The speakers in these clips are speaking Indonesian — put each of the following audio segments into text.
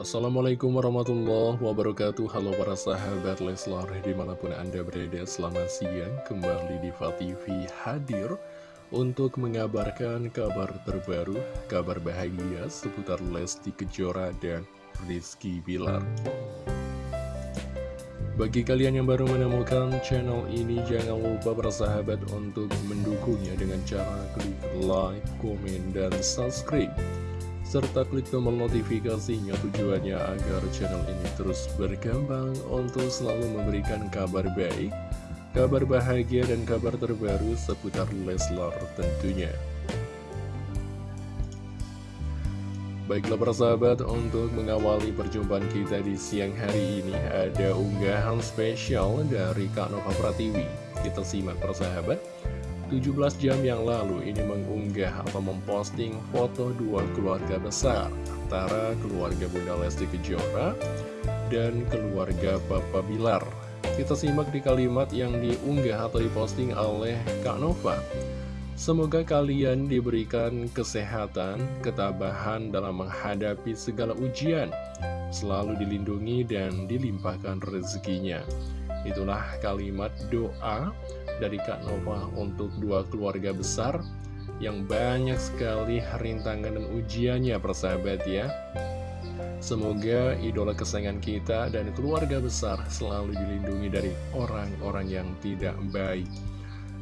Assalamualaikum warahmatullahi wabarakatuh. Halo para sahabat Leslar Di mana pun anda berada selamat siang. Kembali di TV hadir Untuk mengabarkan kabar terbaru Kabar bahagia seputar Lesti Kejora dan Rizky Bilar. Bagi kalian yang baru menemukan channel ini, jangan lupa bersahabat untuk mendukungnya dengan cara klik like, komen, dan subscribe serta klik tombol notifikasinya tujuannya agar channel ini terus berkembang untuk selalu memberikan kabar baik, kabar bahagia dan kabar terbaru seputar Leslar tentunya. Baiklah persahabat, untuk mengawali perjumpaan kita di siang hari ini ada unggahan spesial dari Kak Nova Pratiwi. Kita simak persahabat. 17 jam yang lalu ini mengunggah atau memposting foto dua keluarga besar antara keluarga Bunda Lesti Kejora dan keluarga Bapak Bilar. Kita simak di kalimat yang diunggah atau diposting oleh Kak Nova. Semoga kalian diberikan kesehatan, ketabahan dalam menghadapi segala ujian, selalu dilindungi dan dilimpahkan rezekinya. Itulah kalimat doa dari Kak Nova untuk dua keluarga besar yang banyak sekali rintangan dan ujiannya persahabat ya. Semoga idola kesayangan kita dan keluarga besar selalu dilindungi dari orang-orang yang tidak baik.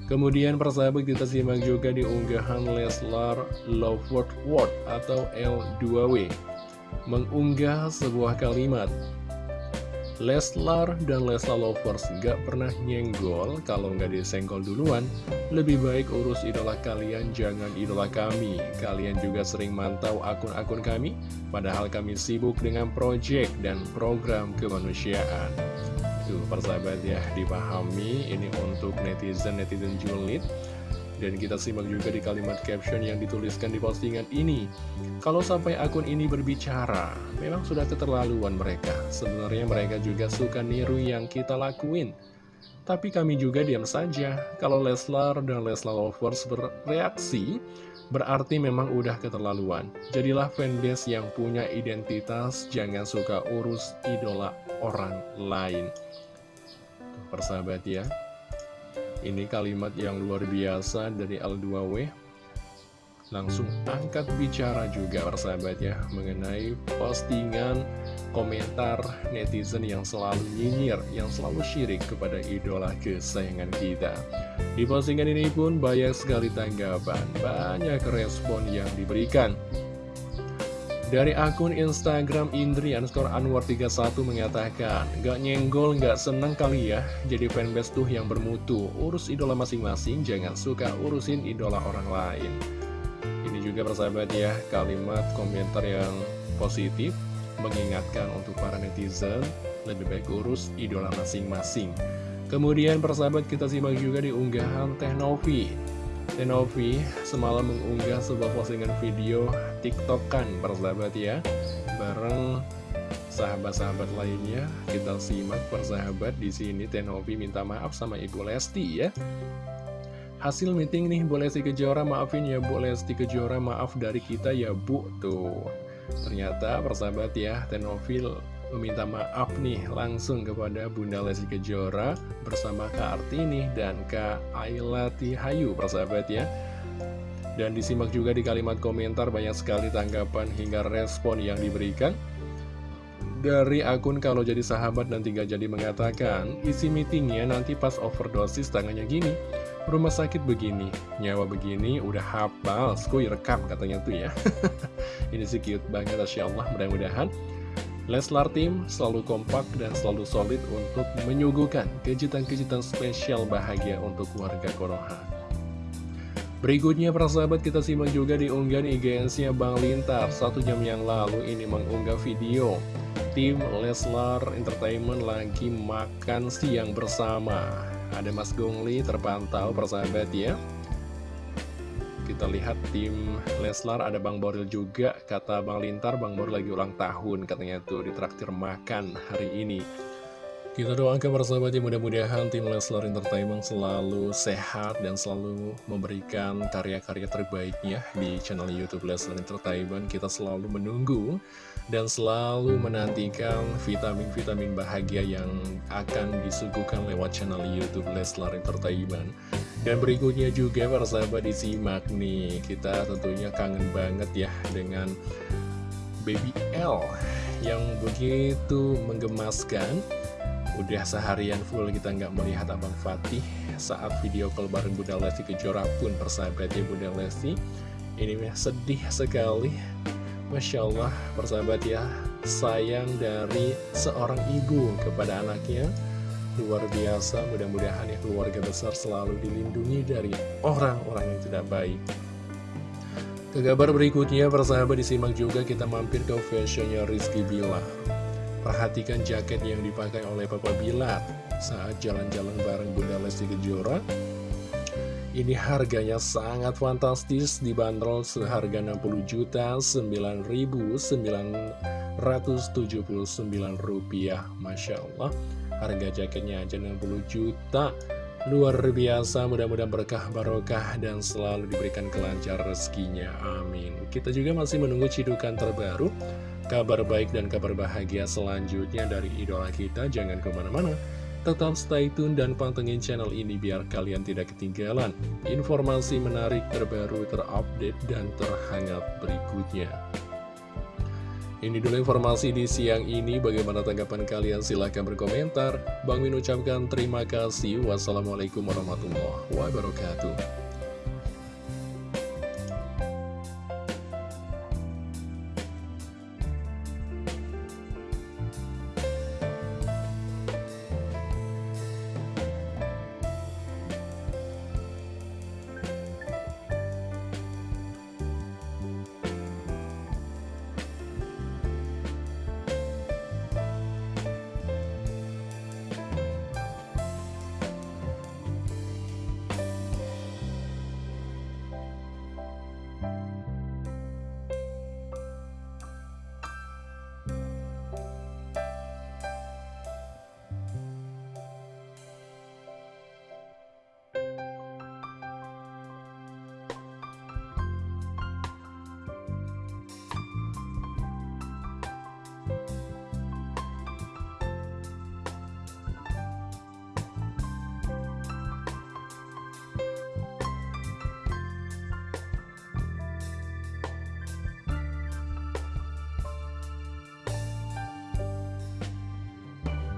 Kemudian persahabat kita simak juga di unggahan Leslar Loveword Word atau L2W mengunggah sebuah kalimat Leslar dan Leslar Lovers gak pernah nyenggol kalau nggak disenggol duluan. Lebih baik urus idola kalian, jangan idola kami. Kalian juga sering mantau akun-akun kami, padahal kami sibuk dengan proyek dan program kemanusiaan. Tuh, persahabat ya, dipahami ini untuk netizen-netizen julid. Dan kita simak juga di kalimat caption yang dituliskan di postingan ini. Kalau sampai akun ini berbicara, memang sudah keterlaluan mereka. Sebenarnya mereka juga suka niru yang kita lakuin. Tapi kami juga diam saja. Kalau Leslar dan Leslar Lovers bereaksi, berarti memang udah keterlaluan. Jadilah fanbase yang punya identitas, jangan suka urus idola orang lain. persahabat ya. Ini kalimat yang luar biasa dari L2W. Langsung angkat bicara juga persahabat ya Mengenai postingan komentar netizen yang selalu nyinyir Yang selalu syirik kepada idola kesayangan kita. Di postingan ini pun banyak sekali tanggapan Banyak respon yang diberikan dari akun Instagram Indri underscore Anwar 31 mengatakan, Gak nyenggol, gak seneng kali ya, jadi fanbase tuh yang bermutu. Urus idola masing-masing, jangan suka urusin idola orang lain. Ini juga persahabat ya, kalimat komentar yang positif, mengingatkan untuk para netizen, lebih baik urus idola masing-masing. Kemudian persahabat kita simak juga di unggahan Teh Novi. Tenovi semalam mengunggah sebuah postingan video tiktokan persahabat ya. Bareng sahabat-sahabat lainnya Kita simak persahabat di sini. Tenovi minta maaf sama Ibu Lesti ya. Hasil meeting nih Bu Lesti Kejora maafin ya Bu Lesti Kejora maaf dari kita ya Bu Tuh. Ternyata persahabat ya Tenovil meminta maaf nih langsung kepada Bunda Lesti Kejora bersama Kak Artini dan Kak Ayla Tihayu persahabat ya. Dan disimak juga di kalimat komentar banyak sekali tanggapan hingga respon yang diberikan. Dari akun kalau jadi sahabat dan tiga jadi mengatakan isi meetingnya nanti pas overdosis tangannya gini. Rumah sakit begini nyawa begini udah hafal skuy rekam katanya tuh ya. Ini sih cute banget Masya Allah mudah-mudahan Leslar Team selalu kompak dan selalu solid untuk menyuguhkan kejutan-kejutan spesial bahagia untuk warga Konoha. Berikutnya persahabat kita simak juga di unggahan IGN-nya Bang Lintar. Satu jam yang lalu ini mengunggah video Tim Leslar Entertainment lagi makan siang bersama. Ada Mas Gongli terpantau persahabat ya kita lihat tim Leslar ada Bang Boril juga Kata Bang Lintar, Bang Boril lagi ulang tahun Katanya tuh ditraktir makan hari ini Kita doakan persahabat ya mudah-mudahan tim Leslar Entertainment selalu sehat dan selalu memberikan karya-karya terbaiknya di channel Youtube Leslar Entertainment. Kita selalu menunggu dan selalu menantikan vitamin-vitamin bahagia yang akan disuguhkan lewat channel Youtube Leslar Entertainment. Dan berikutnya juga persahabat disimak nih, kita tentunya kangen banget ya dengan Baby L yang begitu menggemaskan Udah seharian full kita nggak melihat Abang Fatih saat video call bareng Bunda Lesti Kejora pun persahabatnya Bunda Lesti. Ini sedih sekali. Masya Allah persahabat ya, sayang dari seorang ibu kepada anaknya. Luar biasa, mudah-mudahan ya keluarga besar selalu dilindungi dari orang-orang yang tidak baik. Ke kabar berikutnya, persahabat disimak juga kita mampir ke fashionnya Rizky Bilar. Perhatikan jaket yang dipakai oleh Papa Bilar saat jalan-jalan bareng Bunda Lesti Kejora. Ini harganya sangat fantastis, dibanderol seharga 60 juta 9.979 rupiah. Masya Allah, harga jaketnya aja 60 juta. Luar biasa, mudah-mudahan berkah barokah dan selalu diberikan kelancar rezekinya. Amin. Kita juga masih menunggu cidukan terbaru kabar baik dan kabar bahagia selanjutnya dari idola kita. Jangan ke mana-mana, tetap stay tune dan pantengin channel ini biar kalian tidak ketinggalan informasi menarik terbaru, terupdate, dan terhangat berikutnya. Ini dulu informasi di siang ini, bagaimana tanggapan kalian? Silahkan berkomentar. Bang Min ucapkan terima kasih. Wassalamualaikum warahmatullahi wabarakatuh.